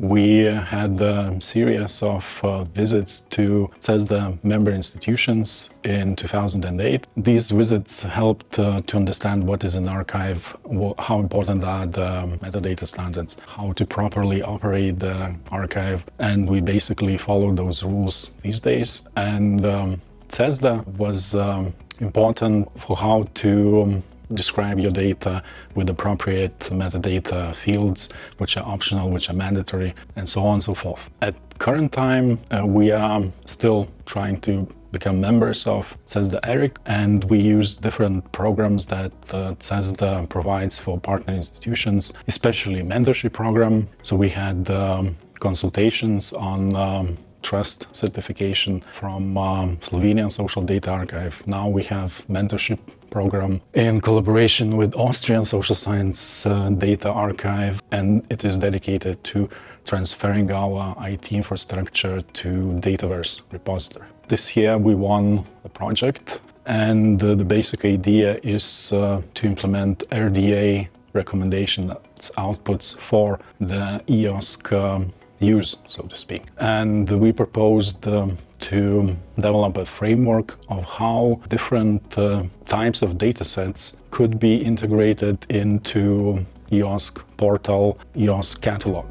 we had a series of uh, visits to CESSDA member institutions in 2008. These visits helped uh, to understand what is an archive, how important are the metadata standards, how to properly operate the archive, and we basically follow those rules these days. And um, CESSDA was um, important for how to um, describe your data with appropriate metadata fields, which are optional, which are mandatory, and so on and so forth. At current time, uh, we are still trying to become members of CESSDA ERIC and we use different programs that uh, CESSDA provides for partner institutions, especially mentorship program. So we had um, consultations on um, trust certification from um, Slovenian Social Data Archive. Now we have mentorship program in collaboration with Austrian Social Science uh, Data Archive and it is dedicated to transferring our IT infrastructure to Dataverse repository. This year we won a project and uh, the basic idea is uh, to implement RDA recommendation outputs for the EOSC um, use, so to speak. And we proposed um, to develop a framework of how different uh, types of datasets could be integrated into EOSC portal, EOSC catalog.